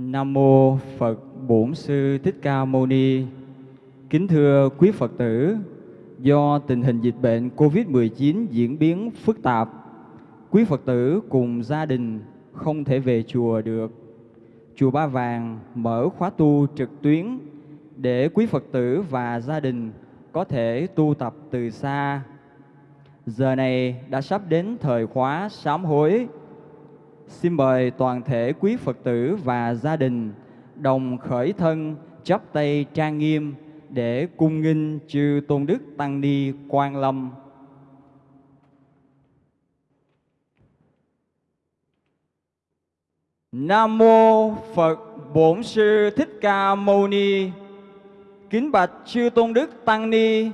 Nam mô Phật Bổn Sư Thích Ca Mâu Ni. Kính thưa quý Phật tử, do tình hình dịch bệnh Covid-19 diễn biến phức tạp, quý Phật tử cùng gia đình không thể về chùa được. Chùa Ba Vàng mở khóa tu trực tuyến để quý Phật tử và gia đình có thể tu tập từ xa. Giờ này đã sắp đến thời khóa sám hối Xin mời toàn thể quý Phật tử và gia đình đồng khởi thân chắp tay trang nghiêm để cung nghinh chư Tôn Đức Tăng Ni Quan Lâm. Nam mô Phật Bổn Sư Thích Ca Mâu Ni. Kính bạch chư Tôn Đức Tăng Ni,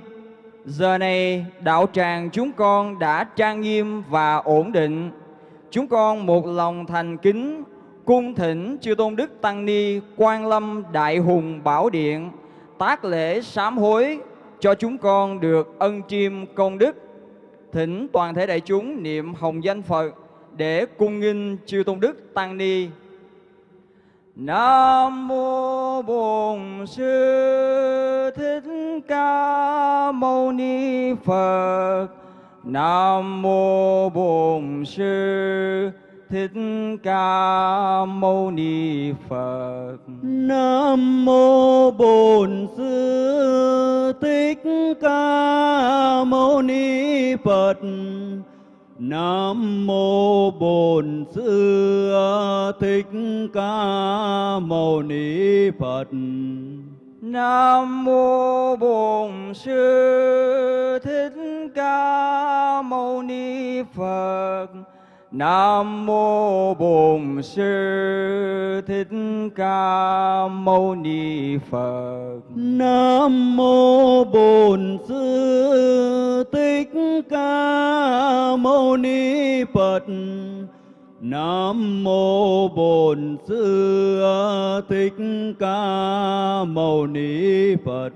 giờ này đạo tràng chúng con đã trang nghiêm và ổn định Chúng con một lòng thành kính, cung thỉnh chư tôn đức tăng ni quan lâm đại hùng bảo điện, tác lễ sám hối cho chúng con được ân chiêm công đức. Thỉnh toàn thể đại chúng niệm hồng danh phật để cung nghinh chư tôn đức tăng ni. Nam mô bổn sư thích ca mâu ni phật. Nam mô Bổn Sư Thích Ca Mâu Ni Phật. Nam mô Bổn Sư Thích Ca Mâu Ni Phật. Nam mô Bổn Sư Thích Ca Mâu Ni Phật. Nam mô Bổn Sư Thích Ca Mâu Ni Phật. Nam mô Bổn Sư Thích Ca Mâu Ni Phật. Nam mô Bổn Sư Thích Ca Mâu Ni Phật. Nam mô Bổn Sư Thích Ca Mâu Ni Phật.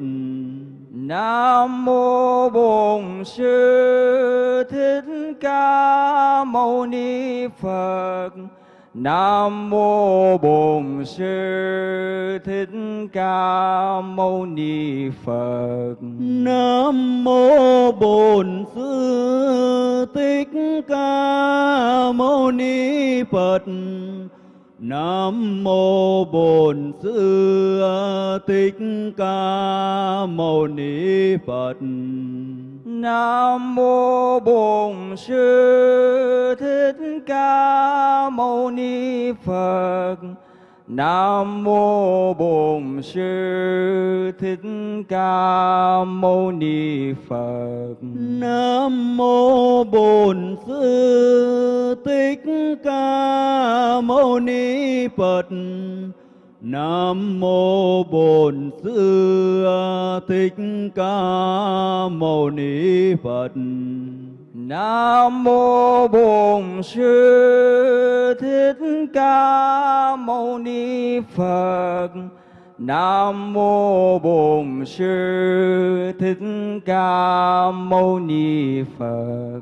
Nam mô Bổn Sư Thích Ca Mâu Ni Phật. Nam mô Bổn Sư Thích Ca Mâu Ni Phật. Nam mô Bổn Sư Thích Ca Mâu Ni Phật. Nam mô Bổn Sư Thích Ca Mâu Ni Phật. Nam mô Bổn Sư Thích Ca Mâu Ni Phật. Nam mô Bổn Sư Thích Ca Mâu Ni Phật. Nam mô Bổn Sư Thích Ca Mâu Ni Phật. Nam mô Bổn Sư Thích Ca Mâu Ni Phật. Nam mô Bổn Sư Thích Ca Mâu Ni Phật. Nam mô Bổn Sư Thích Ca Mâu Ni Phật.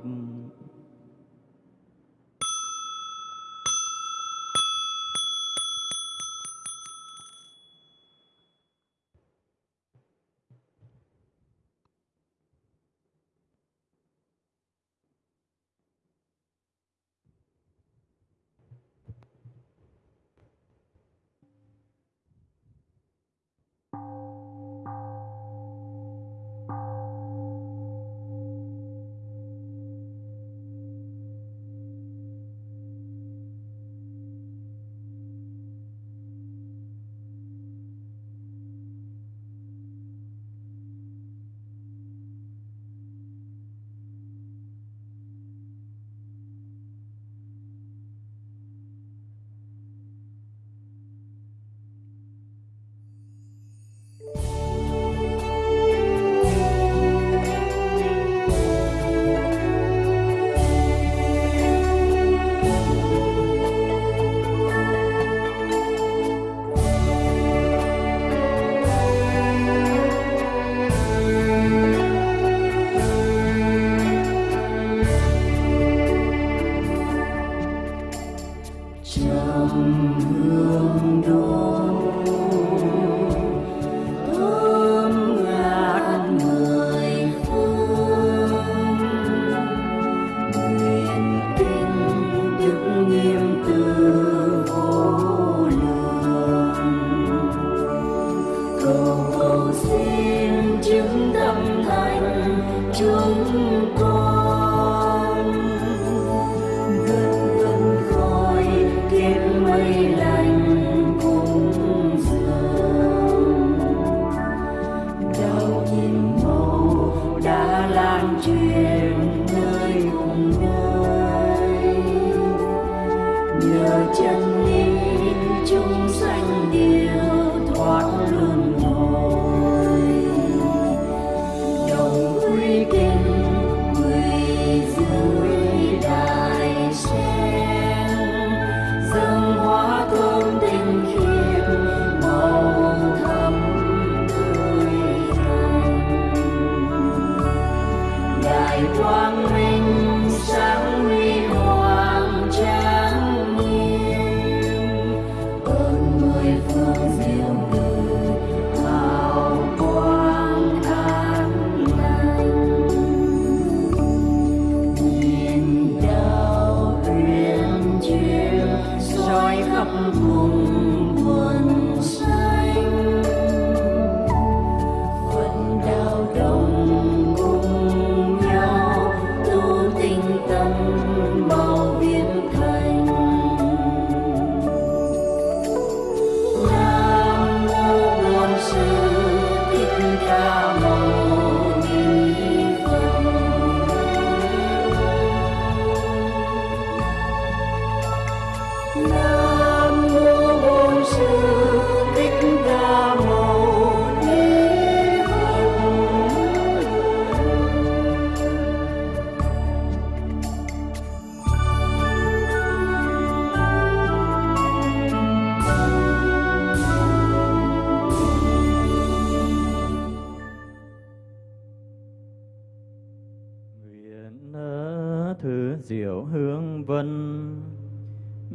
感觉。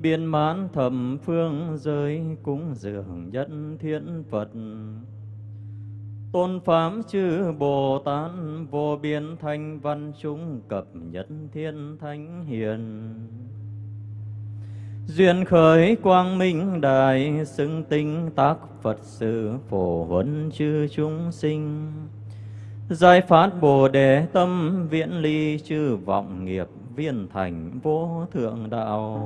Biên mãn thầm phương giới cúng dường nhất thiên phật. Tôn pháp chư bồ tát vô biên thanh văn chúng cập nhất thiên thánh hiền. Duyên khởi quang minh đại xưng tinh tác phật sự phổ huấn chư chúng sinh. Giải phát bồ đề tâm viễn ly chư vọng nghiệp viên thành vô thượng đạo.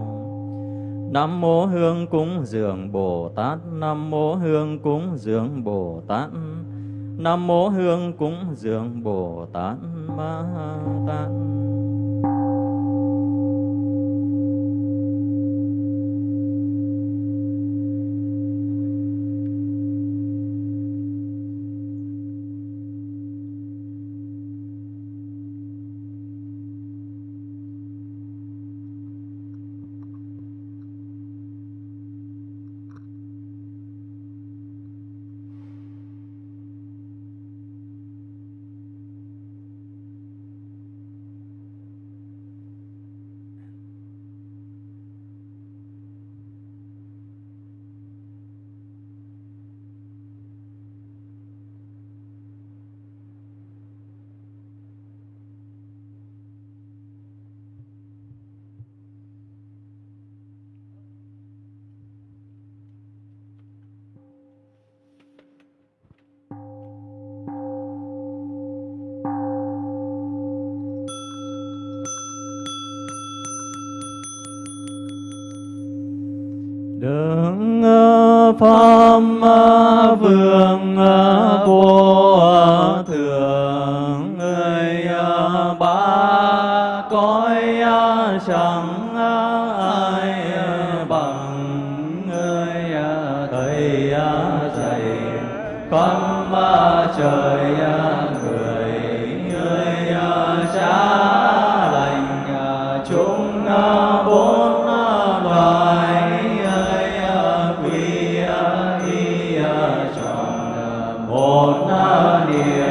Nam mô Hương cúng dường Bồ Tát. Nam mô Hương cúng dường Bồ Tát. Nam mô Hương cúng dường Bồ Tát. Ma Tát. Pháp vừa niệm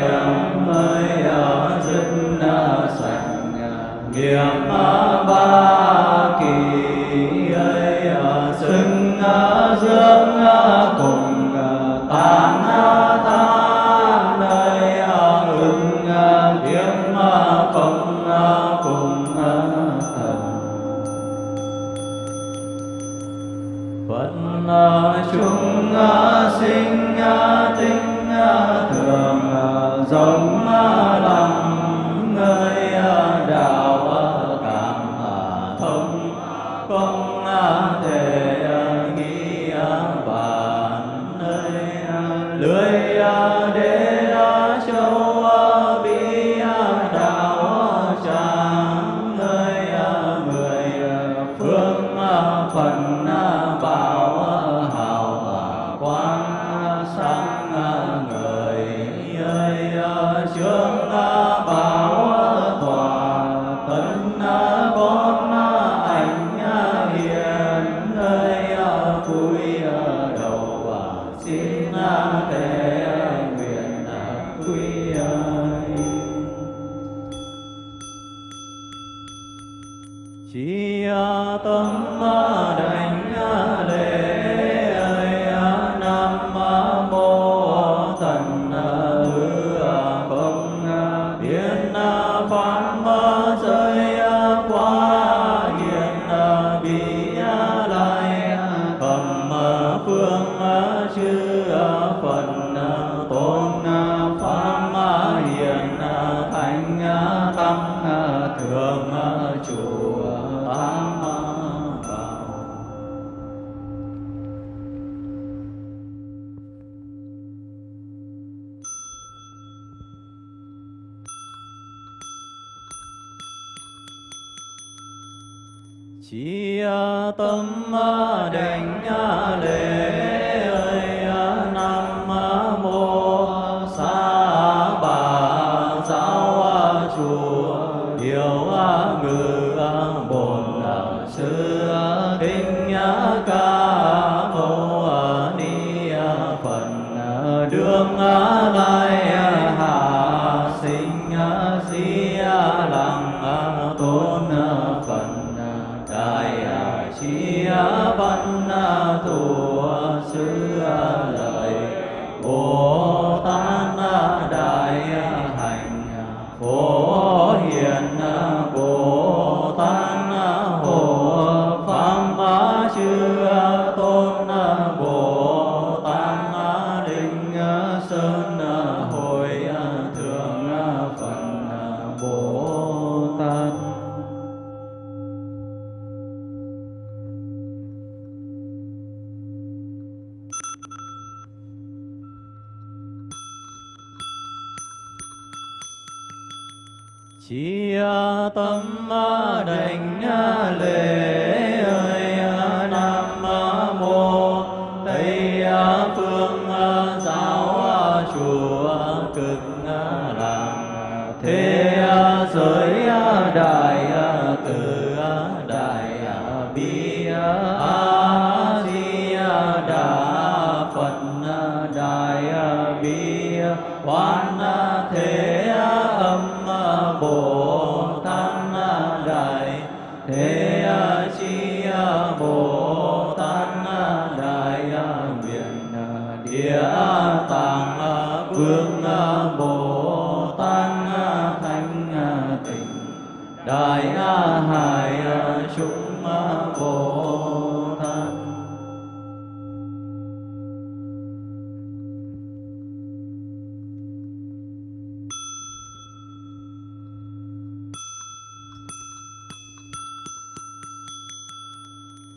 तम्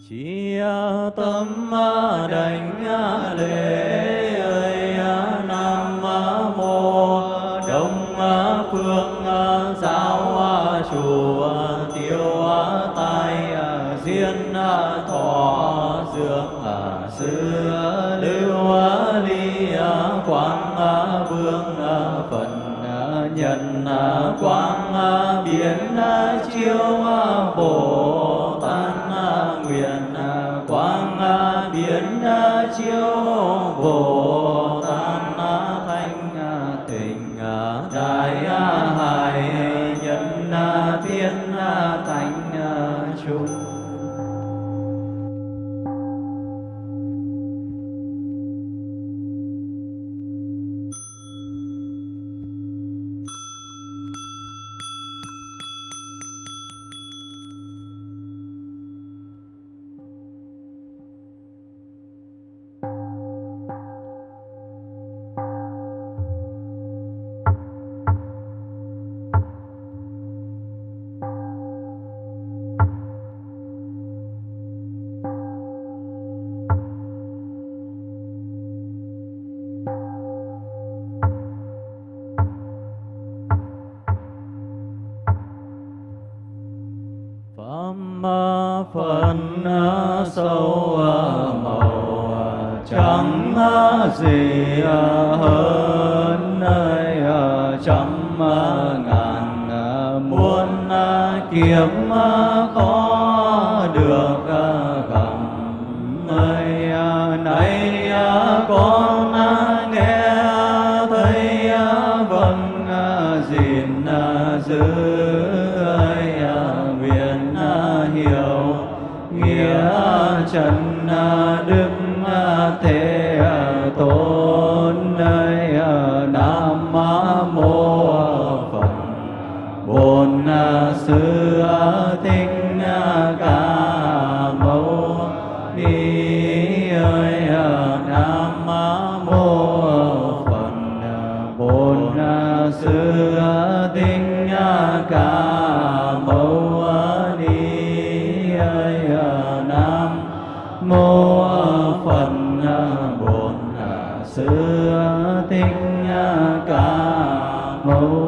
chi tâm đảnh lễ ơi nam mô đông phương giáo chủ tiêu tai diên thọ dương sư lưu ly quang vương phần nhân quang biến chiếu giữ ơi nguyện à, hiểu nghĩa trần Oh.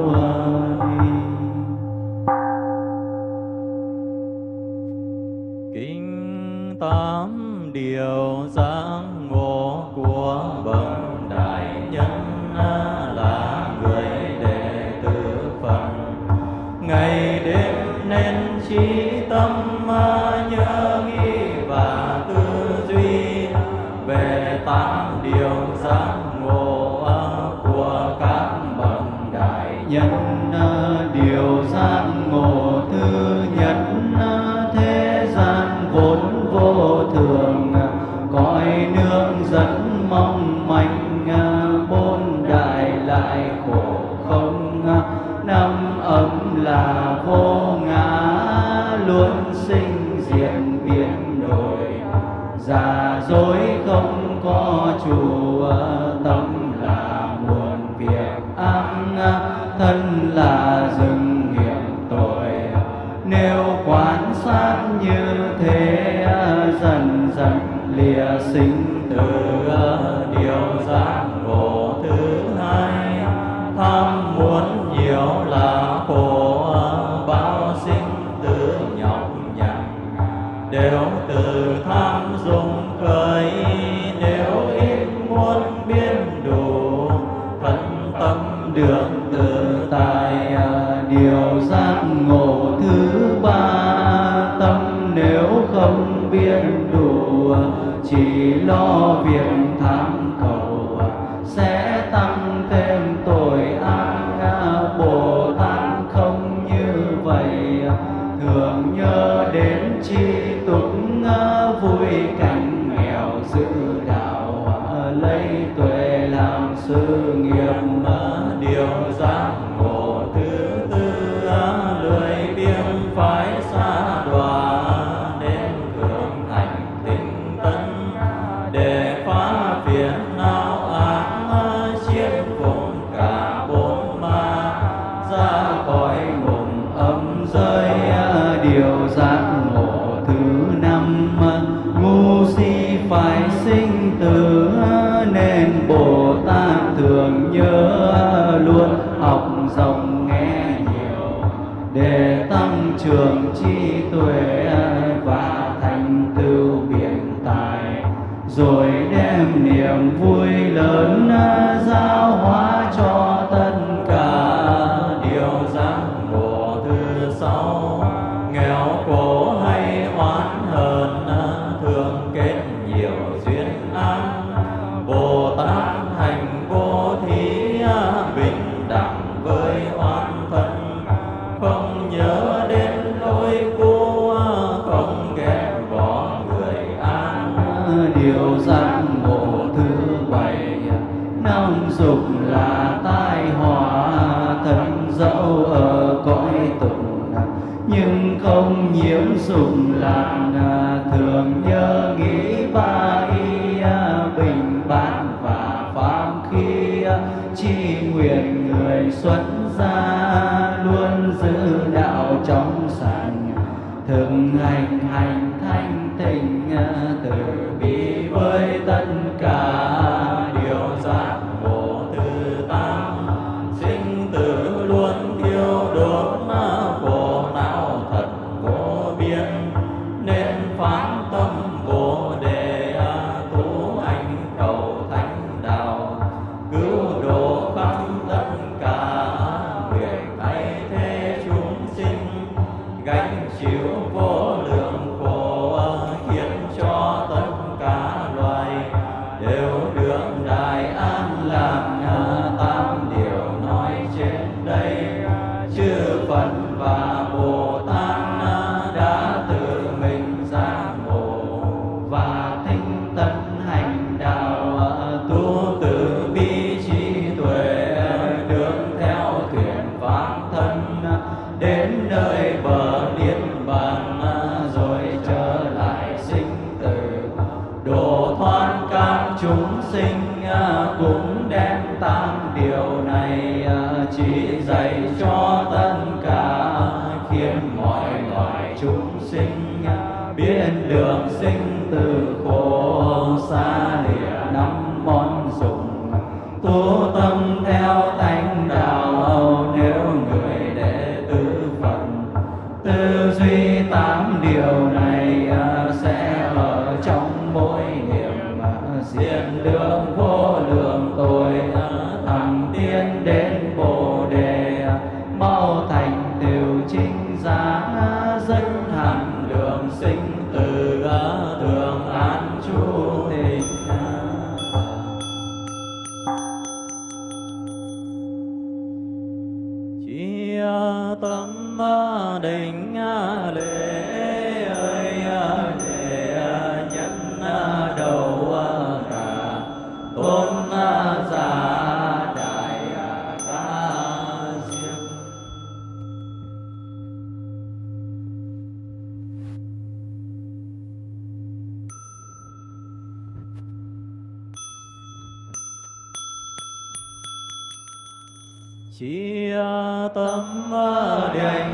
Tâm ờ, định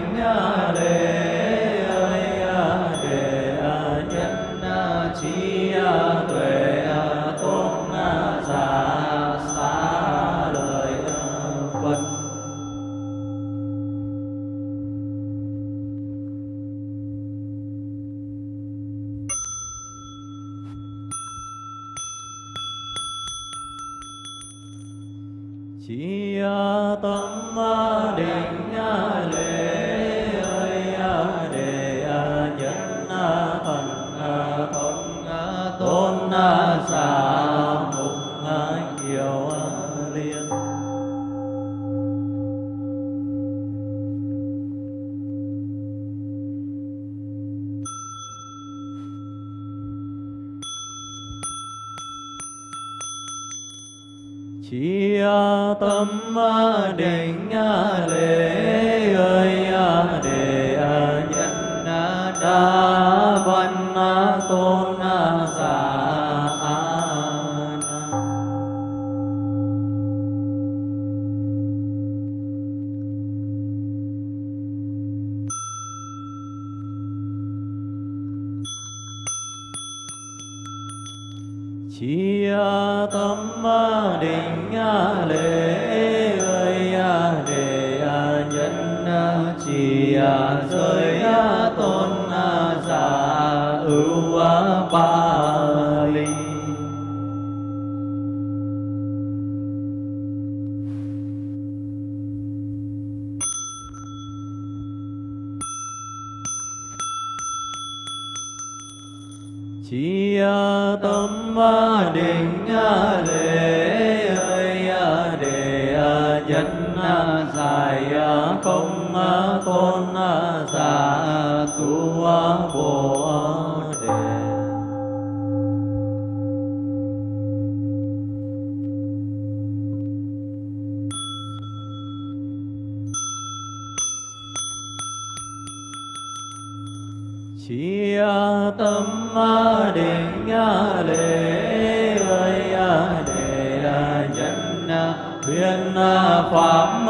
huyền à, pháp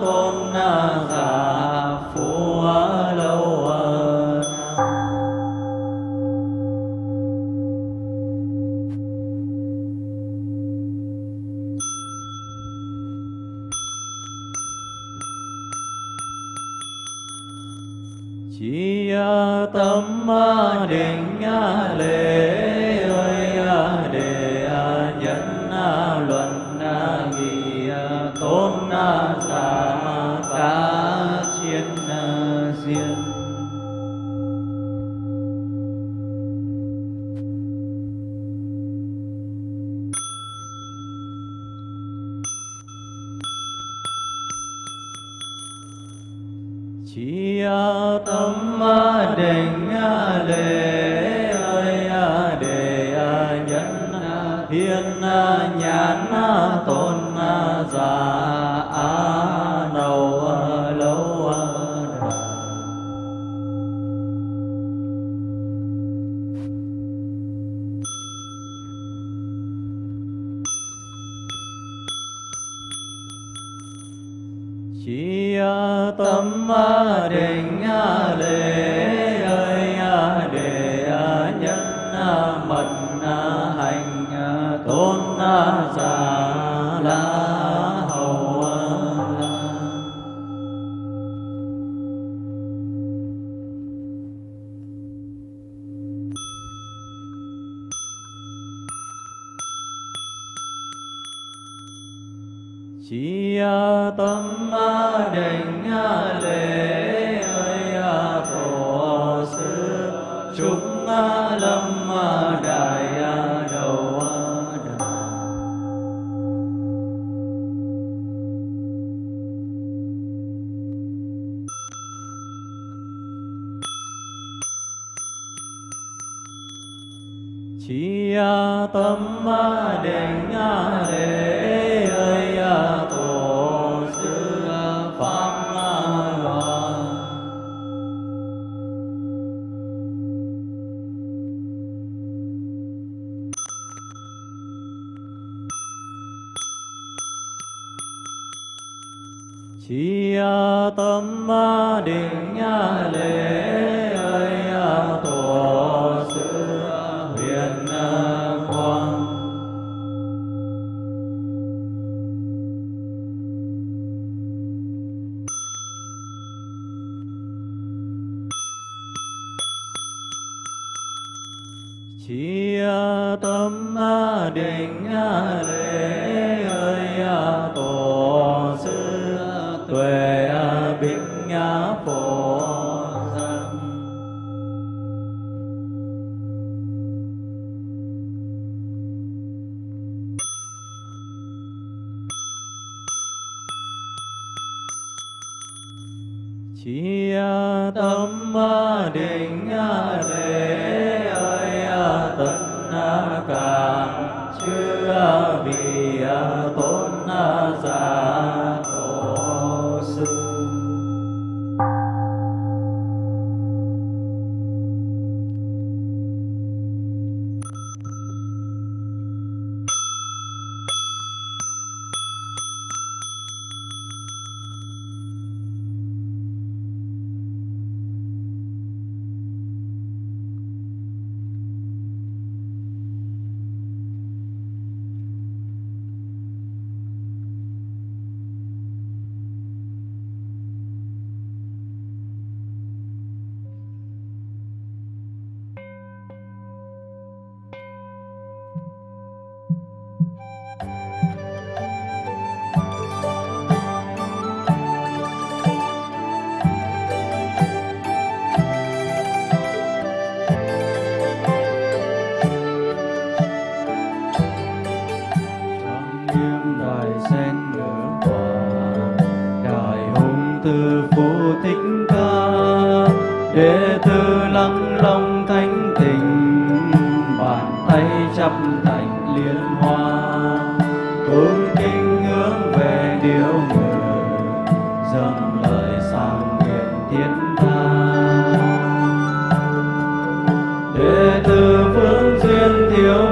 tôn chi tâm định lễ ơi thích ca, đệ tử lắng lòng thánh tình bàn tay chắp thành liên hoa. Cung kính hướng về điều người dâng lời sang nguyện thiên tha đệ tử phương duyên thiếu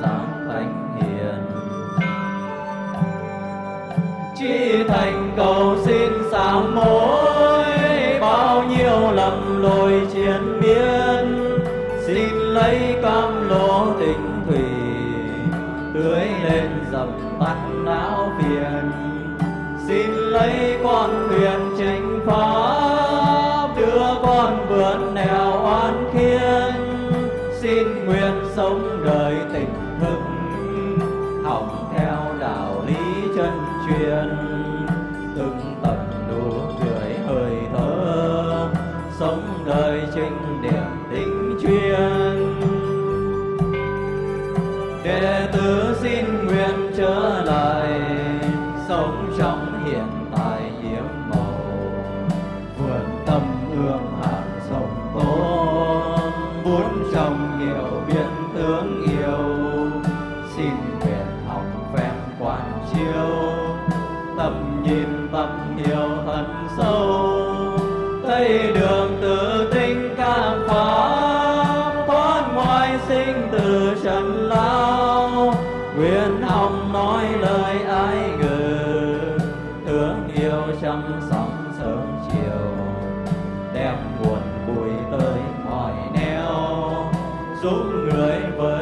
giảng thánh hiền. Chi thành cầu xin sám hối, bao nhiêu lầm lỗi chiến biến xin lấy cam lỗ tình thủy, tưới lên đem buồn vui tới mọi neo giúp người với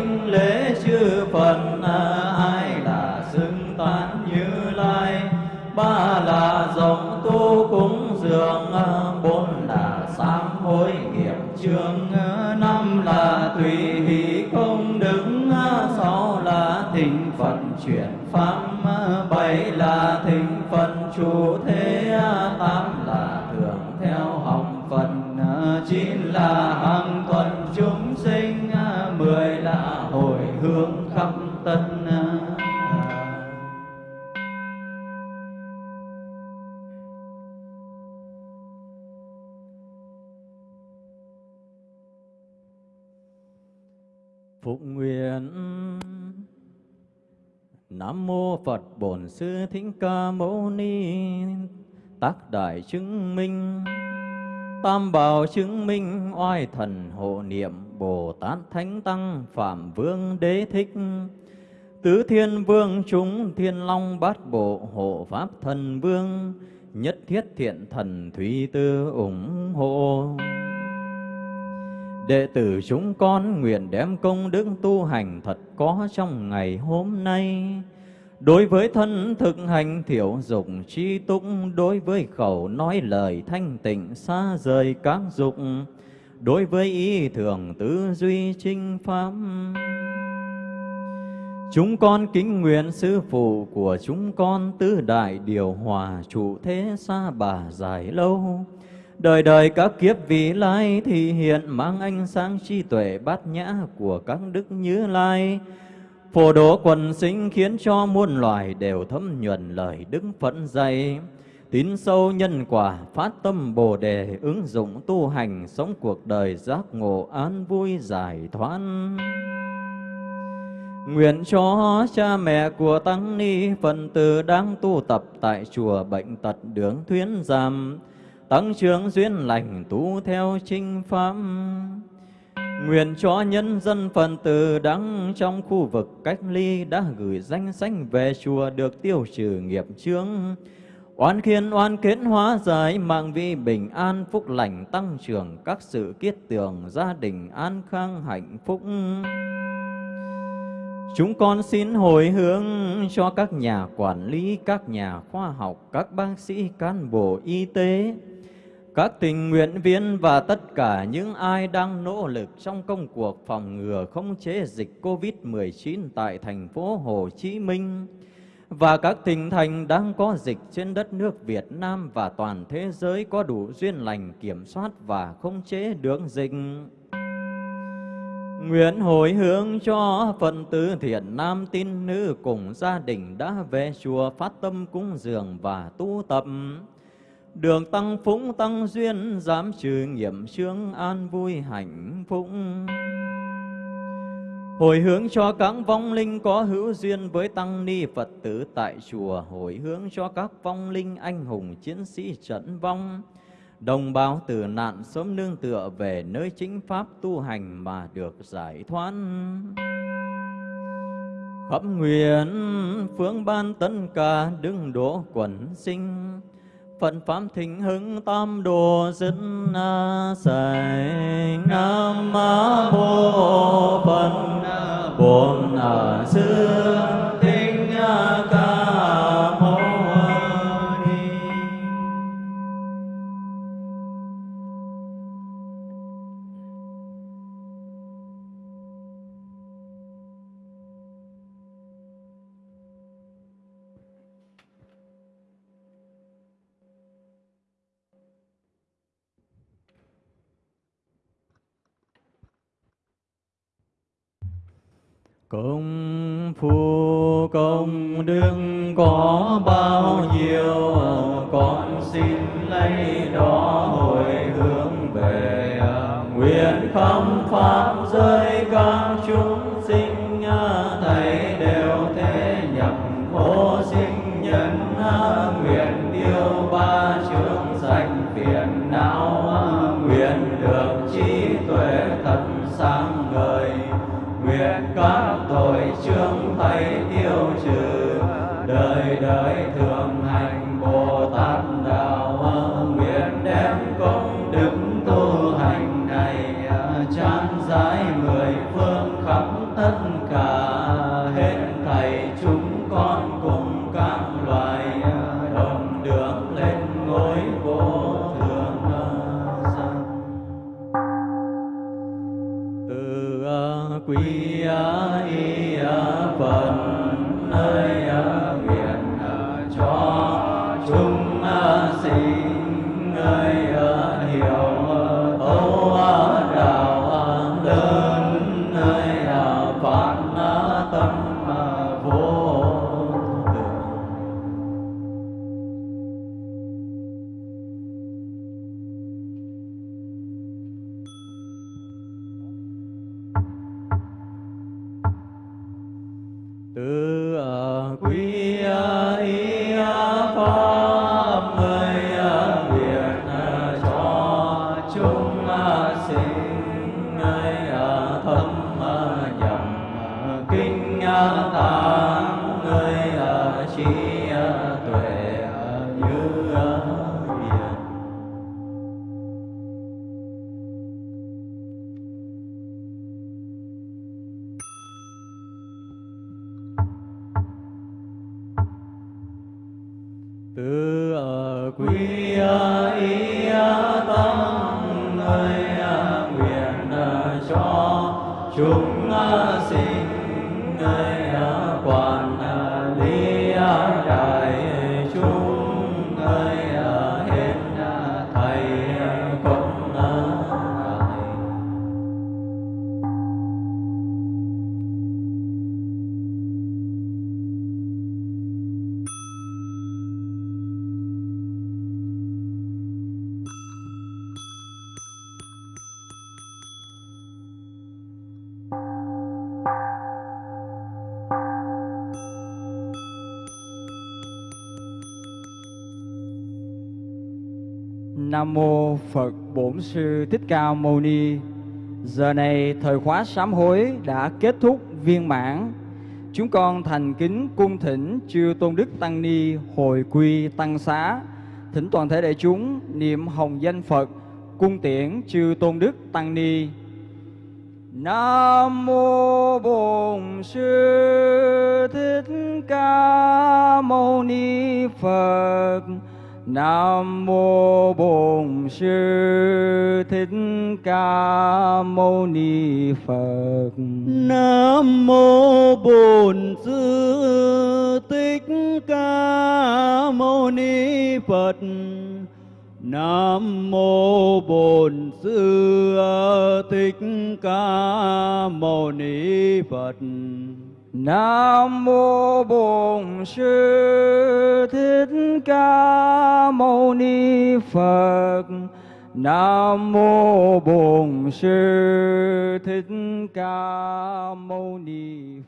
kính lễ chư phật à, ai là xưng tán như lai? Ba là dòng tu cúng dường à, bốn là sám hối nghiệp chương à, năm mô Phật Bổn Sư Thích Ca Mâu Ni. Tác đại chứng minh. Tam bảo chứng minh. Oai thần hộ niệm. Bồ Tát Thánh Tăng. Phạm Vương Đế Thích. Tứ Thiên Vương chúng. Thiên Long Bát Bộ Hộ Pháp Thần Vương. Nhất thiết thiện thần Thúy Tư ủng hộ. Đệ tử chúng con nguyện đem công đức tu hành thật có trong ngày hôm nay. Đối với thân thực hành thiểu dục chi túc, đối với khẩu nói lời thanh tịnh xa rời các dục, đối với ý thường tư duy trinh pháp. Chúng con kính nguyện sư phụ của chúng con tứ đại điều hòa trụ thế xa bà dài lâu. Đời đời các kiếp vị lai thì hiện mang ánh sáng trí tuệ bát nhã của các đức như lai. Phổ độ quần sinh khiến cho muôn loài đều thấm nhuần lời Đức Phật dạy. Tín sâu nhân quả, phát tâm Bồ Đề, ứng dụng tu hành, sống cuộc đời giác ngộ an vui giải thoát. Nguyện cho cha mẹ của Tăng Ni phần tử đang tu tập tại chùa Bệnh Tật Đường Thuyến Giam, tăng trưởng duyên lành tu theo chinh pháp. Nguyện cho nhân dân phần tử đang trong khu vực cách ly đã gửi danh sách về chùa được tiêu trừ nghiệp chướng. Oan khiên oan kết hóa giải mạng vi bình an phúc lành tăng trưởng các sự kiết tường gia đình an khang hạnh phúc. Chúng con xin hồi hướng cho các nhà quản lý, các nhà khoa học, các bác sĩ, cán bộ y tế, các tình nguyện viên và tất cả những ai đang nỗ lực trong công cuộc phòng ngừa không chế dịch COVID-19 tại thành phố Hồ Chí Minh và các tỉnh thành đang có dịch trên đất nước Việt Nam và toàn thế giới có đủ duyên lành kiểm soát và không chế được dịch. Nguyện hồi hướng cho phần tử thiện nam tín nữ cùng gia đình đã về chùa phát tâm cúng dường và tu tập. Đường tăng phúng tăng duyên, giảm trừ nghiệp chướng an vui hạnh phúc. Hồi hướng cho các vong linh có hữu duyên với tăng ni Phật tử tại chùa, hồi hướng cho các vong linh anh hùng chiến sĩ trận vong, đồng bào tử nạn sớm nương tựa về nơi chính pháp tu hành mà được giải thoát. Khắp nguyện phương ban tất cả đứng đỗ quần sinh, Phật Pháp thịnh hưng tam đồ dân à, sài Nam Mô Phật, Bổn à, Sư Thích à, Ca Công phu, công đức có bao nhiêu, Con xin lấy đó hồi hướng về à, Nguyện không pháp giới Nam mô Phật Bổn Sư Thích Ca Mâu Ni. Giờ này thời khóa sám hối đã kết thúc viên mãn. Chúng con thành kính cung thỉnh chư tôn đức tăng ni hồi quy tăng xá, thỉnh toàn thể đại chúng niệm hồng danh Phật, cung tiễn chư tôn đức tăng ni. Nam mô Bổn Sư Thích Ca Mâu Ni Phật. Nam mô Bổn Sư Thích Ca Mâu Ni Phật. Nam mô Bổn Sư Thích Ca Mâu Ni Phật. Nam mô Bổn Sư Thích Ca Mâu Ni Phật. Nam mô Bổn Sư Thích Ca Mâu Ni Phật. Nam mô Bổn Sư Thích Ca Mâu Ni